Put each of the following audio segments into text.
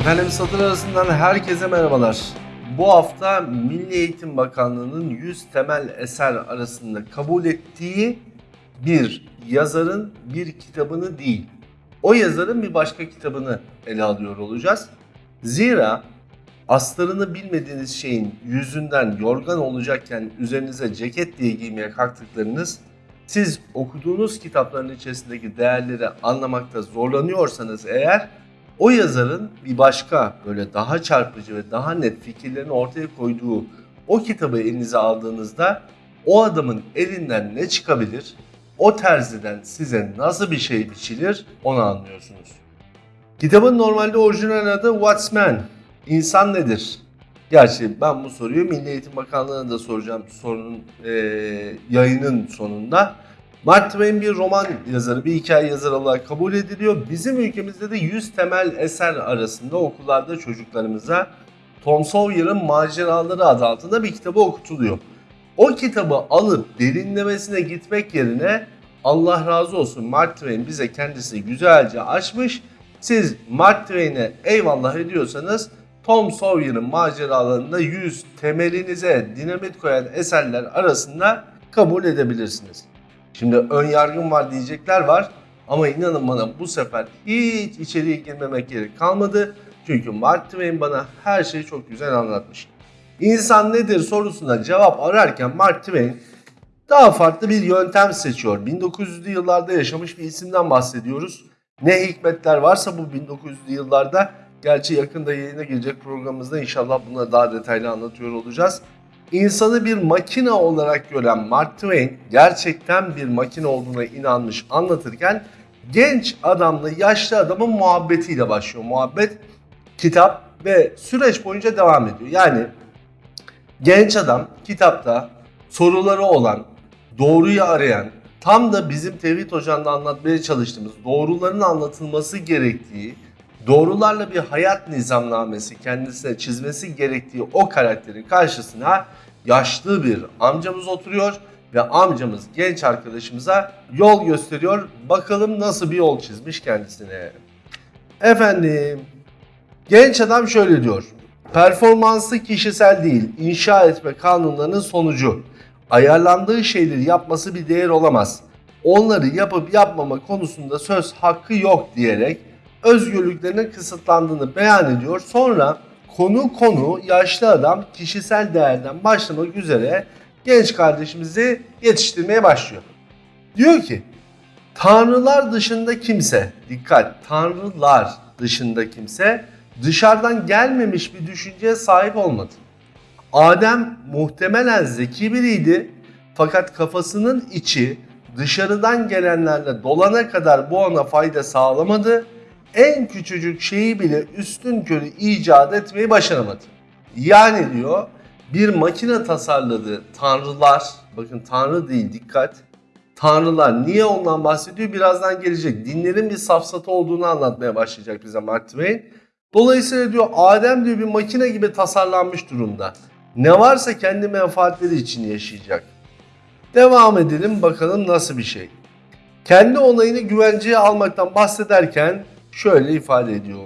Efendim satır arasından herkese merhabalar. Bu hafta Milli Eğitim Bakanlığı'nın 100 temel eser arasında kabul ettiği bir yazarın bir kitabını değil, o yazarın bir başka kitabını ele alıyor olacağız. Zira astarını bilmediğiniz şeyin yüzünden yorgan olacakken üzerinize ceket diye giymeye kalktıklarınız siz okuduğunuz kitapların içerisindeki değerleri anlamakta zorlanıyorsanız eğer o yazarın bir başka böyle daha çarpıcı ve daha net fikirlerini ortaya koyduğu o kitabı elinize aldığınızda o adamın elinden ne çıkabilir, o terziden size nasıl bir şey biçilir onu anlıyorsunuz. Kitabın normalde orijinal adı What's Man? İnsan nedir? Gerçi ben bu soruyu Milli Eğitim Bakanlığı'na da soracağım sorunun eee, yayının sonunda. Mark Twain bir roman yazarı, bir hikaye yazarı olarak kabul ediliyor. Bizim ülkemizde de 100 temel eser arasında okullarda çocuklarımıza Tom Sawyer'ın Maceraları adı altında bir kitabı okutuluyor. O kitabı alıp derinlemesine gitmek yerine Allah razı olsun Mark Twain bize kendisi güzelce açmış. Siz Mark Twain'e eyvallah ediyorsanız Tom Sawyer'ın maceralarında 100 temelinize dinamit koyan eserler arasında kabul edebilirsiniz. Şimdi ön yargım var diyecekler var ama inanın bana bu sefer hiç içeriye girmemek gerek kalmadı. Çünkü Mark Twain bana her şeyi çok güzel anlatmış. İnsan nedir sorusuna cevap ararken Mark Twain daha farklı bir yöntem seçiyor. 1900'lü yıllarda yaşamış bir isimden bahsediyoruz. Ne hikmetler varsa bu 1900'lü yıllarda gerçi yakında yayına gelecek programımızda inşallah bunları daha detaylı anlatıyor olacağız. İnsanı bir makine olarak gören Mark Twain gerçekten bir makine olduğuna inanmış anlatırken genç adamla yaşlı adamın muhabbetiyle başlıyor. Muhabbet kitap ve süreç boyunca devam ediyor. Yani genç adam kitapta soruları olan, doğruyu arayan, tam da bizim Tevhid Hoca'nda anlatmaya çalıştığımız doğruların anlatılması gerektiği, doğrularla bir hayat nizamnamesi kendisine çizmesi gerektiği o karakterin karşısına yaşlı bir amcamız oturuyor ve amcamız genç arkadaşımıza yol gösteriyor. Bakalım nasıl bir yol çizmiş kendisine. Efendim, genç adam şöyle diyor. Performansı kişisel değil, inşa etme kanunlarının sonucu. Ayarlandığı şeyleri yapması bir değer olamaz. Onları yapıp yapmama konusunda söz hakkı yok diyerek özgürlüklerinin kısıtlandığını beyan ediyor. Sonra konu konu yaşlı adam kişisel değerden başlamak üzere genç kardeşimizi yetiştirmeye başlıyor. Diyor ki Tanrılar dışında kimse, dikkat tanrılar dışında kimse dışarıdan gelmemiş bir düşünceye sahip olmadı. Adem muhtemelen zeki biriydi fakat kafasının içi dışarıdan gelenlerle dolana kadar bu ona fayda sağlamadı. En küçücük şeyi bile üstün körü icat etmeyi başaramadı. Yani diyor bir makine tasarladı tanrılar, bakın tanrı değil dikkat, tanrılar niye ondan bahsediyor birazdan gelecek. Dinlerin bir safsatı olduğunu anlatmaya başlayacak bize Mark Twain. Dolayısıyla diyor Adem diyor bir makine gibi tasarlanmış durumda. Ne varsa kendi menfaatleri için yaşayacak. Devam edelim bakalım nasıl bir şey. Kendi onayını güvenceye almaktan bahsederken şöyle ifade ediyor.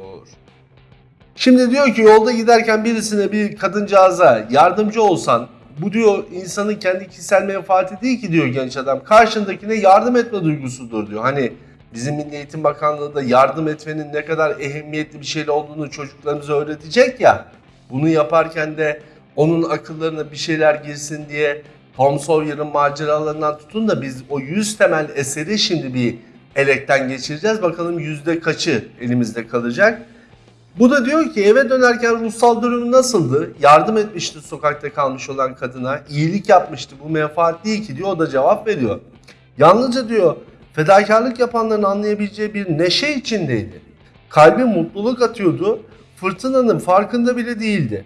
Şimdi diyor ki yolda giderken birisine bir kadıncağıza yardımcı olsan bu diyor insanın kendi kişisel menfaati değil ki diyor genç adam. Karşındakine yardım etme duygusudur diyor. Hani bizim Milli Eğitim Bakanlığı da yardım etmenin ne kadar ehemmiyetli bir şey olduğunu çocuklarımıza öğretecek ya. Bunu yaparken de onun akıllarına bir şeyler girsin diye Tom Sawyer'ın maceralarından tutun da biz o 100 temel eseri şimdi bir elekten geçireceğiz. Bakalım yüzde kaçı elimizde kalacak. Bu da diyor ki eve dönerken ruhsal durumu nasıldı? Yardım etmişti sokakta kalmış olan kadına. iyilik yapmıştı. Bu menfaat değil ki diyor. O da cevap veriyor. Yalnızca diyor fedakarlık yapanların anlayabileceği bir neşe içindeydi. Kalbi mutluluk atıyordu. Fırtınanın farkında bile değildi.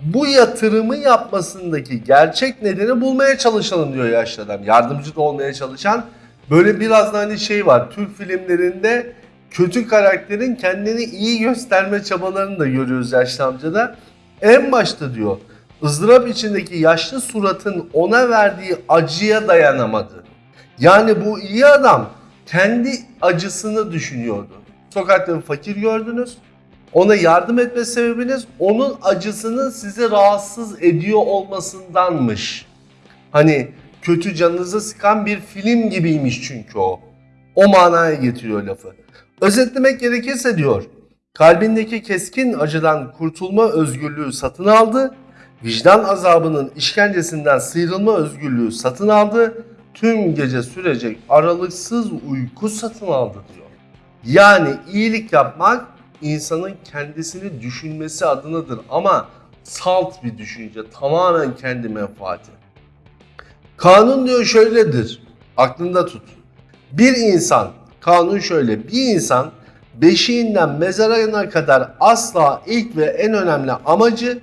Bu yatırımı yapmasındaki gerçek nedeni bulmaya çalışalım diyor yaşlı adam. Yardımcı da olmaya çalışan. Böyle biraz da hani şey var. Türk filmlerinde kötü karakterin kendini iyi gösterme çabalarını da görüyoruz yaşlı amcada. En başta diyor ızdırap içindeki yaşlı suratın ona verdiği acıya dayanamadı. Yani bu iyi adam kendi acısını düşünüyordu. Sokakta fakir gördünüz. Ona yardım etme sebebiniz onun acısının sizi rahatsız ediyor olmasındanmış. Hani kötü canınızı sıkan bir film gibiymiş çünkü o. O manaya getiriyor lafı. Özetlemek gerekirse diyor, kalbindeki keskin acıdan kurtulma özgürlüğü satın aldı, vicdan azabının işkencesinden sıyrılma özgürlüğü satın aldı, tüm gece sürecek aralıksız uyku satın aldı diyor. Yani iyilik yapmak insanın kendisini düşünmesi adınadır ama salt bir düşünce, tamamen kendi menfaati. Kanun diyor şöyledir, aklında tut. Bir insan, kanun şöyle, bir insan beşiğinden mezarına kadar asla ilk ve en önemli amacı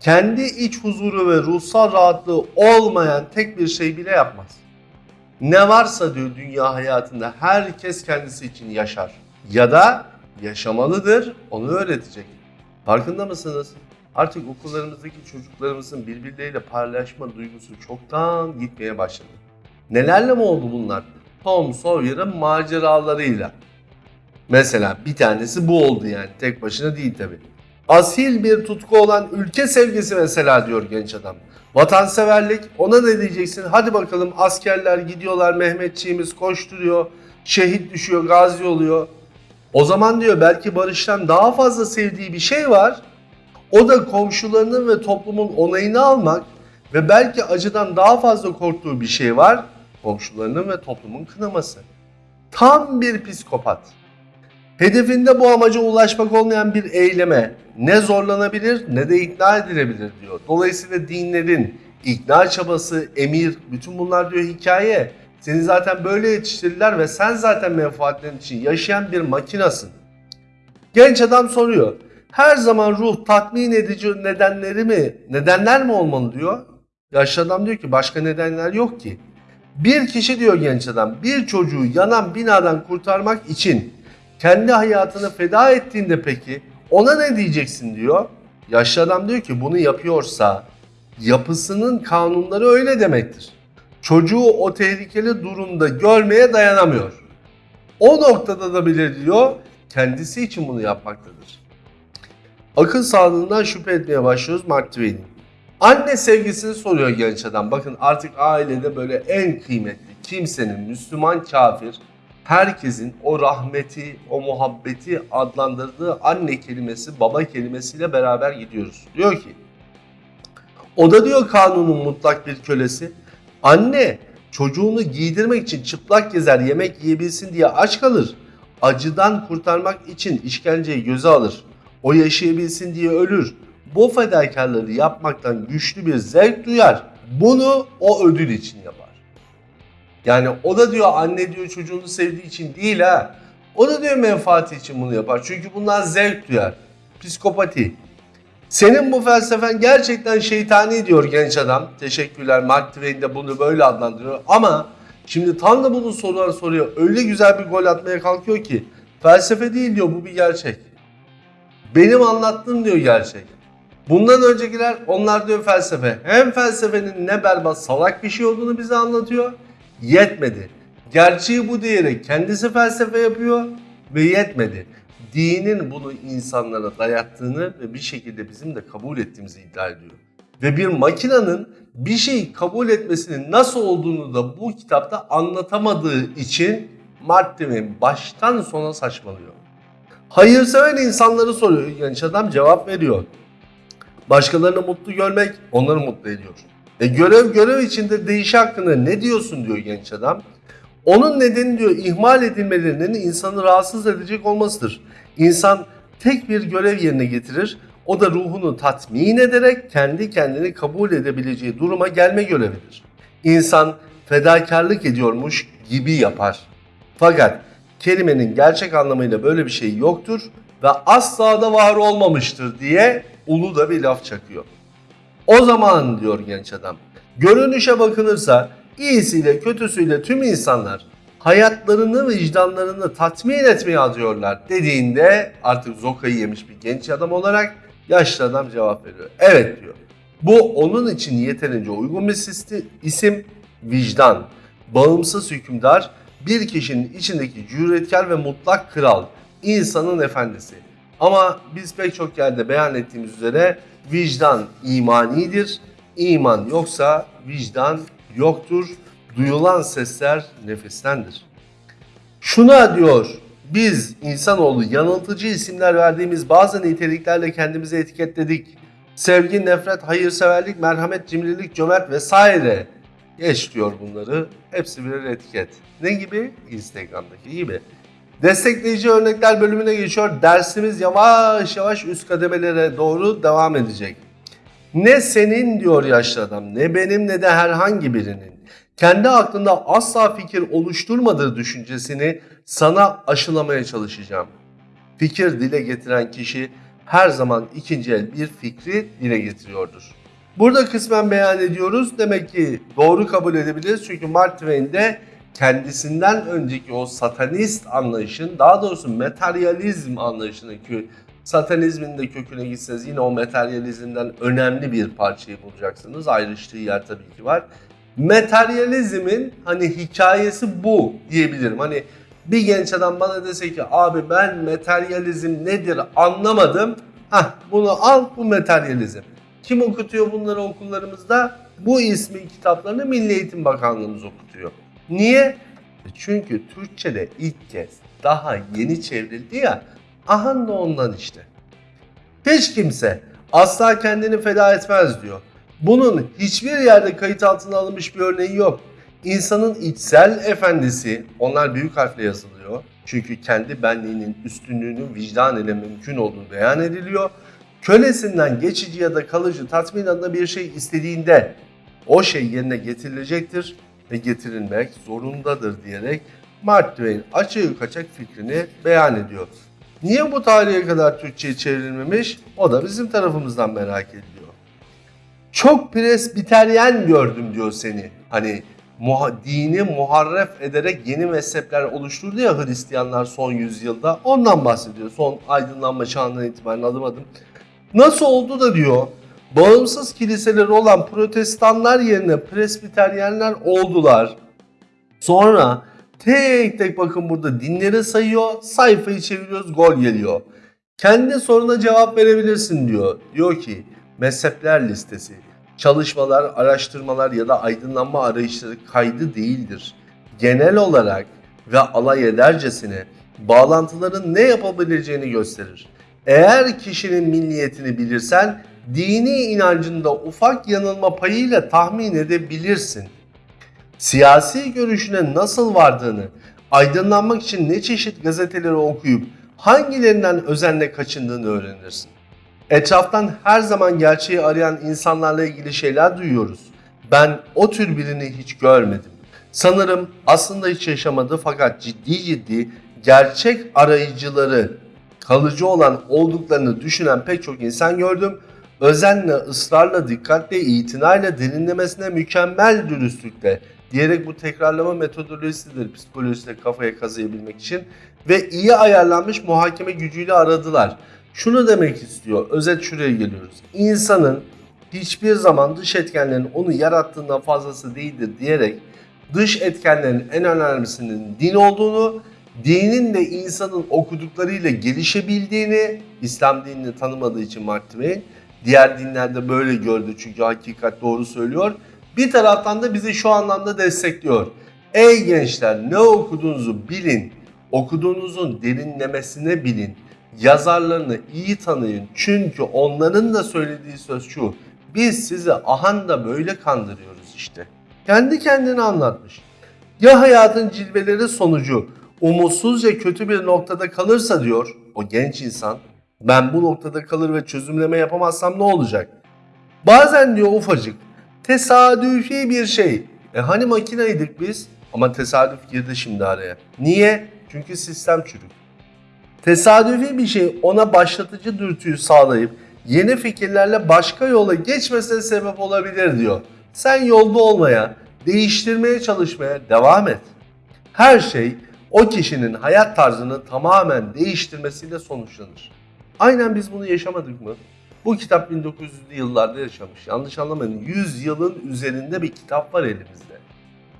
kendi iç huzuru ve ruhsal rahatlığı olmayan tek bir şey bile yapmaz. Ne varsa diyor dünya hayatında herkes kendisi için yaşar. Ya da yaşamalıdır, onu öğretecek. Farkında mısınız? Artık okullarımızdaki çocuklarımızın birbirleriyle paylaşma duygusu çoktan gitmeye başladı. Nelerle mi oldu bunlar? Tom Sawyer'ın maceralarıyla. Mesela bir tanesi bu oldu yani. Tek başına değil tabi. Asil bir tutku olan ülke sevgisi mesela diyor genç adam. Vatanseverlik ona ne diyeceksin? Hadi bakalım askerler gidiyorlar Mehmetçiğimiz koşturuyor. Şehit düşüyor, gazi oluyor. O zaman diyor belki barıştan daha fazla sevdiği bir şey var. O da komşularının ve toplumun onayını almak ve belki acıdan daha fazla korktuğu bir şey var. Komşularının ve toplumun kınaması. Tam bir psikopat. Hedefinde bu amaca ulaşmak olmayan bir eyleme ne zorlanabilir ne de ikna edilebilir diyor. Dolayısıyla dinlerin ikna çabası, emir, bütün bunlar diyor hikaye. Seni zaten böyle yetiştirdiler ve sen zaten menfaatlerin için yaşayan bir makinasın. Genç adam soruyor. Her zaman ruh tatmin edici nedenleri mi, nedenler mi olmalı diyor. Yaşlı adam diyor ki başka nedenler yok ki. Bir kişi diyor genç adam bir çocuğu yanan binadan kurtarmak için kendi hayatını feda ettiğinde peki ona ne diyeceksin diyor. Yaşlı adam diyor ki bunu yapıyorsa yapısının kanunları öyle demektir. Çocuğu o tehlikeli durumda görmeye dayanamıyor. O noktada da bile diyor kendisi için bunu yapmaktadır. Akıl sağlığından şüphe etmeye başlıyoruz Mark Twain'in. Anne sevgisini soruyor genç adam. Bakın artık ailede böyle en kıymetli kimsenin Müslüman kafir herkesin o rahmeti, o muhabbeti adlandırdığı anne kelimesi, baba kelimesiyle beraber gidiyoruz. Diyor ki, o da diyor kanunun mutlak bir kölesi. Anne çocuğunu giydirmek için çıplak gezer, yemek yiyebilsin diye aç kalır. Acıdan kurtarmak için işkenceyi göze alır. O yaşayabilsin diye ölür. Bu fedakarlığı yapmaktan güçlü bir zevk duyar. Bunu o ödül için yapar. Yani o da diyor anne diyor çocuğunu sevdiği için değil ha. O da diyor menfaati için bunu yapar. Çünkü bundan zevk duyar. Psikopati. Senin bu felsefen gerçekten şeytani diyor genç adam. Teşekkürler. Mark Twain de bunu böyle adlandırıyor. Ama şimdi tam da bunu sorular soruyor. Öyle güzel bir gol atmaya kalkıyor ki. Felsefe değil diyor bu bir gerçek. Benim anlattığım diyor gerçek. Bundan öncekiler onlar diyor felsefe. Hem felsefenin ne berbat salak bir şey olduğunu bize anlatıyor. Yetmedi. Gerçeği bu diyerek kendisi felsefe yapıyor ve yetmedi. Dinin bunu insanlara dayattığını ve bir şekilde bizim de kabul ettiğimizi iddia ediyor. Ve bir makinenin bir şeyi kabul etmesinin nasıl olduğunu da bu kitapta anlatamadığı için Mark Twain baştan sona saçmalıyor. Hayırsever insanları soruyor genç adam cevap veriyor. Başkalarını mutlu görmek onları mutlu ediyor. E görev görev içinde değişi hakkında ne diyorsun diyor genç adam. Onun nedeni diyor ihmal edilmelerinin insanı rahatsız edecek olmasıdır. İnsan tek bir görev yerine getirir. O da ruhunu tatmin ederek kendi kendini kabul edebileceği duruma gelme görevidir. İnsan fedakarlık ediyormuş gibi yapar. Fakat kelimenin gerçek anlamıyla böyle bir şey yoktur ve asla da var olmamıştır diye ulu da bir laf çakıyor. O zaman diyor genç adam, görünüşe bakılırsa iyisiyle kötüsüyle tüm insanlar hayatlarını vicdanlarını tatmin etmeye adıyorlar dediğinde artık zokayı yemiş bir genç adam olarak yaşlı adam cevap veriyor. Evet diyor. Bu onun için yeterince uygun bir isim vicdan. Bağımsız hükümdar bir kişinin içindeki cüretkar ve mutlak kral, insanın efendisi. Ama biz pek çok yerde beyan ettiğimiz üzere vicdan imanidir. İman yoksa vicdan yoktur. Duyulan sesler nefestendir. Şuna diyor, biz insanoğlu yanıltıcı isimler verdiğimiz bazı niteliklerle kendimizi etiketledik. Sevgi, nefret, hayırseverlik, merhamet, cimrilik, cömert vesaire. Geç diyor bunları. Hepsi birer etiket. Ne gibi? Instagram'daki gibi. Destekleyici örnekler bölümüne geçiyor. Dersimiz yavaş yavaş üst kademelere doğru devam edecek. Ne senin diyor yaşlı adam, ne benim ne de herhangi birinin kendi aklında asla fikir oluşturmadığı düşüncesini sana aşılamaya çalışacağım. Fikir dile getiren kişi her zaman ikinci el bir fikri dile getiriyordur. Burada kısmen beyan ediyoruz. Demek ki doğru kabul edebiliriz. Çünkü Mark Twain de kendisinden önceki o satanist anlayışın, daha doğrusu materyalizm anlayışının ki satanizmin de köküne gitseniz yine o materyalizmden önemli bir parçayı bulacaksınız. Ayrıştığı yer tabii ki var. Materyalizmin hani hikayesi bu diyebilirim. Hani bir genç adam bana dese ki abi ben materyalizm nedir anlamadım. Hah bunu al bu materyalizm. Kim okutuyor bunları okullarımızda? Bu ismi kitaplarını Milli Eğitim Bakanlığımız okutuyor. Niye? E Çünkü Türkçe'de ilk kez daha yeni çevrildi ya. Ahan da ondan işte. Hiç kimse asla kendini feda etmez diyor. Bunun hiçbir yerde kayıt altına alınmış bir örneği yok. İnsanın içsel efendisi, onlar büyük harfle yazılıyor. Çünkü kendi benliğinin üstünlüğünün vicdan ile mümkün olduğu beyan ediliyor. Kölesinden geçici ya da kalıcı tatmin adına bir şey istediğinde o şey yerine getirilecektir ve getirilmek zorundadır diyerek Mark Twain açık kaçak fikrini beyan ediyor. Niye bu tarihe kadar Türkçe'ye çevrilmemiş? O da bizim tarafımızdan merak ediliyor. Çok presbiteryen gördüm diyor seni. Hani muha- dini muharref ederek yeni mezhepler oluşturdu ya Hristiyanlar son yüzyılda. Ondan bahsediyor. Son aydınlanma çağından itibaren adım adım. Nasıl oldu da diyor bağımsız kiliseleri olan protestanlar yerine presbiteryenler oldular. Sonra tek tek bakın burada dinleri sayıyor, sayfayı çeviriyoruz, gol geliyor. Kendi soruna cevap verebilirsin diyor. Diyor ki mezhepler listesi, çalışmalar, araştırmalar ya da aydınlanma arayışları kaydı değildir. Genel olarak ve alay edercesine bağlantıların ne yapabileceğini gösterir. Eğer kişinin milliyetini bilirsen dini inancında ufak yanılma payıyla tahmin edebilirsin siyasi görüşüne nasıl vardığını, aydınlanmak için ne çeşit gazeteleri okuyup hangilerinden özenle kaçındığını öğrenirsin. Etraftan her zaman gerçeği arayan insanlarla ilgili şeyler duyuyoruz. Ben o tür birini hiç görmedim. Sanırım aslında hiç yaşamadı fakat ciddi ciddi gerçek arayıcıları kalıcı olan olduklarını düşünen pek çok insan gördüm. Özenle, ısrarla, dikkatle, itinayla, derinlemesine, mükemmel dürüstlükle diyerek bu tekrarlama metodolojisidir psikolojide kafaya kazıyabilmek için ve iyi ayarlanmış muhakeme gücüyle aradılar. Şunu demek istiyor, özet şuraya geliyoruz. İnsanın hiçbir zaman dış etkenlerin onu yarattığından fazlası değildir diyerek dış etkenlerin en önemlisinin din olduğunu, dinin de insanın okuduklarıyla gelişebildiğini, İslam dinini tanımadığı için Twain, diğer dinlerde böyle gördü çünkü hakikat doğru söylüyor. Bir taraftan da bizi şu anlamda destekliyor. Ey gençler ne okuduğunuzu bilin, okuduğunuzun derinlemesine bilin, yazarlarını iyi tanıyın. Çünkü onların da söylediği söz şu, biz sizi ahan da böyle kandırıyoruz işte. Kendi kendine anlatmış. Ya hayatın cilveleri sonucu umutsuzca kötü bir noktada kalırsa diyor o genç insan, ben bu noktada kalır ve çözümleme yapamazsam ne olacak? Bazen diyor ufacık, tesadüfi bir şey. E hani makineydik biz? Ama tesadüf girdi şimdi araya. Niye? Çünkü sistem çürük. Tesadüfi bir şey ona başlatıcı dürtüyü sağlayıp yeni fikirlerle başka yola geçmesine sebep olabilir diyor. Sen yolda olmaya, değiştirmeye çalışmaya devam et. Her şey o kişinin hayat tarzını tamamen değiştirmesiyle sonuçlanır. Aynen biz bunu yaşamadık mı? Bu kitap 1900'lü yıllarda yaşamış. Yanlış anlamayın. 100 yılın üzerinde bir kitap var elimizde.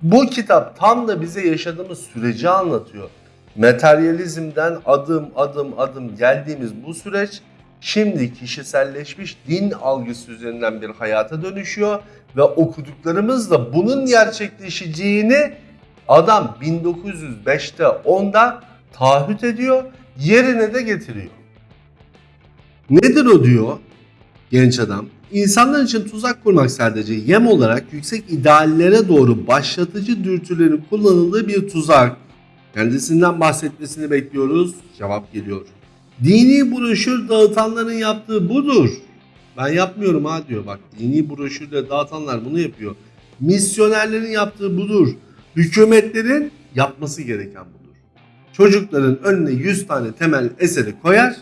Bu kitap tam da bize yaşadığımız süreci anlatıyor. materyalizmden adım adım adım geldiğimiz bu süreç şimdi kişiselleşmiş din algısı üzerinden bir hayata dönüşüyor ve okuduklarımız da bunun gerçekleşeceğini adam 1905'te 10'da taahhüt ediyor, yerine de getiriyor. Nedir o diyor genç adam? İnsanlar için tuzak kurmak sadece yem olarak yüksek ideallere doğru başlatıcı dürtülerin kullanıldığı bir tuzak. Kendisinden bahsetmesini bekliyoruz. Cevap geliyor. Dini broşür dağıtanların yaptığı budur. Ben yapmıyorum ha diyor bak. Dini broşürle dağıtanlar bunu yapıyor. Misyonerlerin yaptığı budur. Hükümetlerin yapması gereken budur. Çocukların önüne 100 tane temel eseri koyar.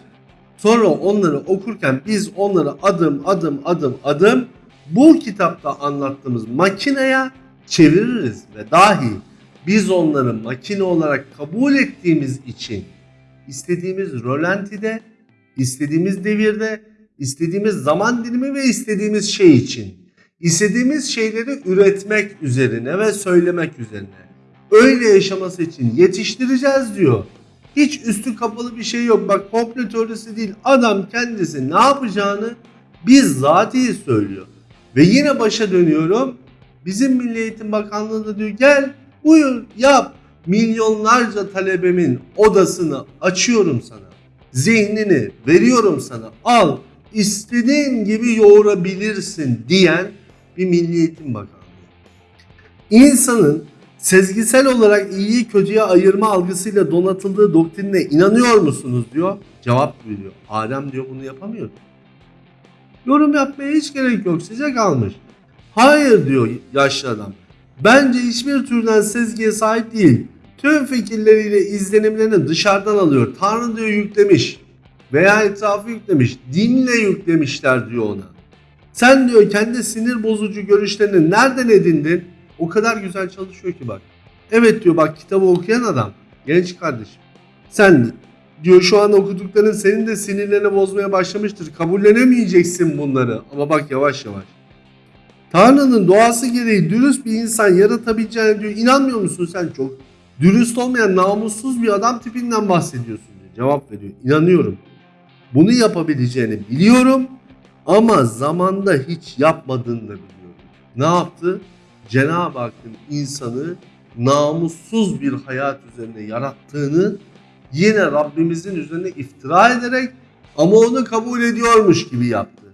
Sonra onları okurken biz onları adım adım adım adım bu kitapta anlattığımız makineye çeviririz ve dahi biz onları makine olarak kabul ettiğimiz için istediğimiz rölantide, istediğimiz devirde, istediğimiz zaman dilimi ve istediğimiz şey için istediğimiz şeyleri üretmek üzerine ve söylemek üzerine öyle yaşaması için yetiştireceğiz diyor. Hiç üstü kapalı bir şey yok. Bak komple teorisi değil. Adam kendisi ne yapacağını bizzatihi söylüyor. Ve yine başa dönüyorum. Bizim Milli Eğitim Bakanlığı da diyor gel buyur yap. Milyonlarca talebemin odasını açıyorum sana. Zihnini veriyorum sana. Al istediğin gibi yoğurabilirsin diyen bir Milli Eğitim Bakanlığı. İnsanın sezgisel olarak iyiyi kötüye ayırma algısıyla donatıldığı doktrine inanıyor musunuz diyor. Cevap veriyor. Adem diyor bunu yapamıyor. Yorum yapmaya hiç gerek yok size kalmış. Hayır diyor yaşlı adam. Bence hiçbir türden sezgiye sahip değil. Tüm fikirleriyle izlenimlerini dışarıdan alıyor. Tanrı diyor yüklemiş. Veya etrafı yüklemiş. Dinle yüklemişler diyor ona. Sen diyor kendi sinir bozucu görüşlerini nereden edindin? O kadar güzel çalışıyor ki bak. Evet diyor bak kitabı okuyan adam. Genç kardeşim. Sen diyor şu an okudukların senin de sinirlerini bozmaya başlamıştır. Kabullenemeyeceksin bunları. Ama bak yavaş yavaş. Tanrı'nın doğası gereği dürüst bir insan yaratabileceğine diyor. İnanmıyor musun sen çok? Dürüst olmayan namussuz bir adam tipinden bahsediyorsun diyor. Cevap veriyor. İnanıyorum. Bunu yapabileceğini biliyorum ama zamanda hiç yapmadığını da biliyorum. Ne yaptı? Cenab-ı Hakk'ın insanı namussuz bir hayat üzerine yarattığını yine Rabbimizin üzerine iftira ederek ama onu kabul ediyormuş gibi yaptı.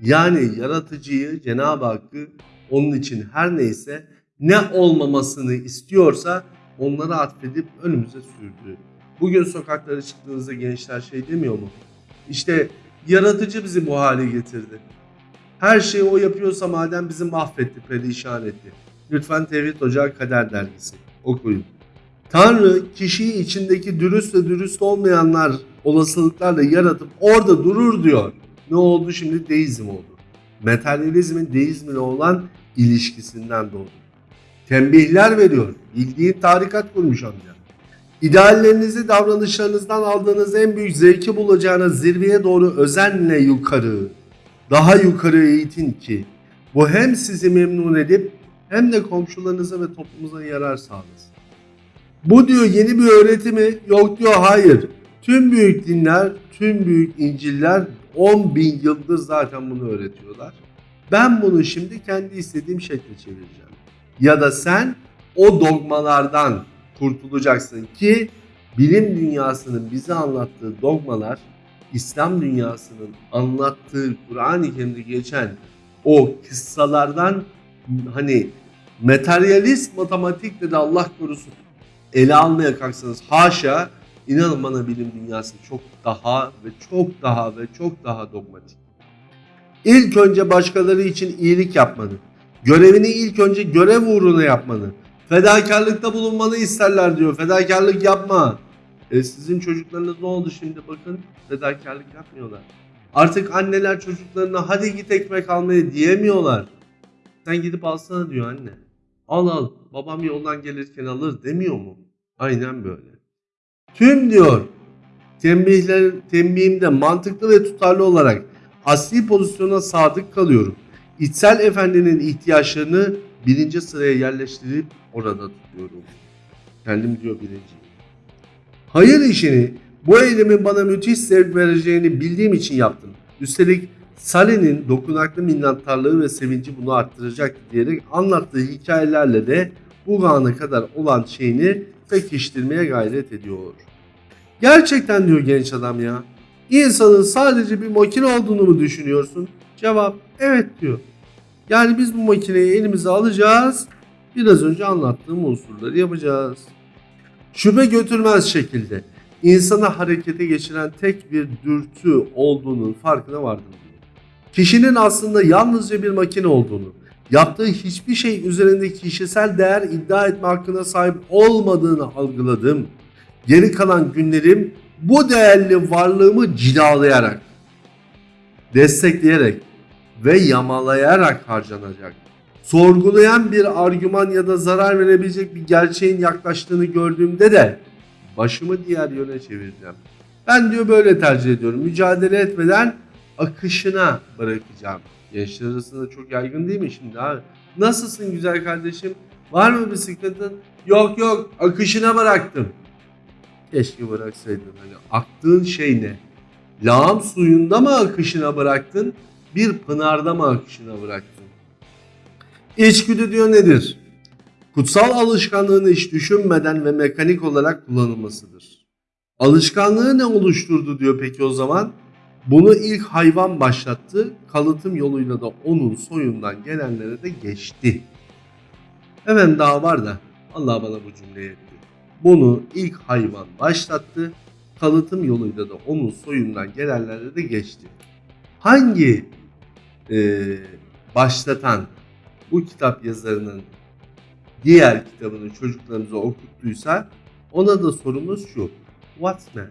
Yani yaratıcıyı Cenab-ı Hakk'ı onun için her neyse ne olmamasını istiyorsa onlara atfedip önümüze sürdü. Bugün sokaklara çıktığınızda gençler şey demiyor mu? İşte yaratıcı bizi bu hale getirdi. Her şeyi o yapıyorsa madem bizi mahvetti, perişan etti. Lütfen Tevhid Ocağı Kader Dergisi okuyun. Tanrı kişiyi içindeki dürüst ve dürüst olmayanlar olasılıklarla yaratıp orada durur diyor. Ne oldu şimdi? Deizm oldu. Materyalizmin deizmle olan ilişkisinden doğdu. Tembihler veriyor. Bildiğin tarikat kurmuş amca. İdeallerinizi davranışlarınızdan aldığınız en büyük zevki bulacağınız zirveye doğru özenle yukarı, daha yukarı eğitin ki bu hem sizi memnun edip hem de komşularınıza ve toplumuza yarar sağlasın. Bu diyor yeni bir öğretimi yok diyor hayır. Tüm büyük dinler, tüm büyük İncil'ler 10 bin yıldır zaten bunu öğretiyorlar. Ben bunu şimdi kendi istediğim şekle çevireceğim. Ya da sen o dogmalardan kurtulacaksın ki bilim dünyasının bize anlattığı dogmalar İslam dünyasının anlattığı Kur'an-ı Kerim'de geçen o kıssalardan hani materyalist matematikle de Allah korusun ele almaya kalksanız haşa inanın bana bilim dünyası çok daha ve çok daha ve çok daha dogmatik. İlk önce başkaları için iyilik yapmanı, görevini ilk önce görev uğruna yapmanı, fedakarlıkta bulunmanı isterler diyor. Fedakarlık yapma. E sizin çocuklarınız ne oldu şimdi bakın fedakarlık yapmıyorlar. Artık anneler çocuklarına hadi git ekmek almaya diyemiyorlar. Sen gidip alsana diyor anne. Al al babam yoldan gelirken alır demiyor mu? Aynen böyle. Tüm diyor tembihler, tembihimde mantıklı ve tutarlı olarak asli pozisyona sadık kalıyorum. İçsel efendinin ihtiyaçlarını birinci sıraya yerleştirip orada tutuyorum. Kendim diyor birinci. Hayır işini bu eylemin bana müthiş zevk vereceğini bildiğim için yaptım. Üstelik Salih'in dokunaklı minnettarlığı ve sevinci bunu arttıracaktı diyerek anlattığı hikayelerle de bu ana kadar olan şeyini pekiştirmeye gayret ediyor. Gerçekten diyor genç adam ya. İnsanın sadece bir makine olduğunu mu düşünüyorsun? Cevap evet diyor. Yani biz bu makineyi elimize alacağız. Biraz önce anlattığım unsurları yapacağız. Şüphe götürmez şekilde insanı harekete geçiren tek bir dürtü olduğunun farkına vardım. Kişinin aslında yalnızca bir makine olduğunu, yaptığı hiçbir şey üzerinde kişisel değer iddia etme hakkına sahip olmadığını algıladım. Geri kalan günlerim bu değerli varlığımı cilalayarak, destekleyerek ve yamalayarak harcanacak. Sorgulayan bir argüman ya da zarar verebilecek bir gerçeğin yaklaştığını gördüğümde de başımı diğer yöne çevireceğim. Ben diyor böyle tercih ediyorum. Mücadele etmeden akışına bırakacağım. Gençler arasında çok yaygın değil mi şimdi abi? Nasılsın güzel kardeşim? Var mı bir sıkıntın? Yok yok akışına bıraktım. Keşke bıraksaydın. Hani aktığın şey ne? Lağım suyunda mı akışına bıraktın? Bir pınarda mı akışına bıraktın? İçgüdü diyor nedir? Kutsal alışkanlığın hiç düşünmeden ve mekanik olarak kullanılmasıdır. Alışkanlığı ne oluşturdu diyor peki o zaman? Bunu ilk hayvan başlattı, kalıtım yoluyla da onun soyundan gelenlere de geçti. Hemen daha var da Allah bana bu cümleyi etti. Bunu ilk hayvan başlattı, kalıtım yoluyla da onun soyundan gelenlere de geçti. Hangi eee, başlatan bu kitap yazarının diğer kitabını çocuklarımıza okuttuysa ona da sorumuz şu. What man?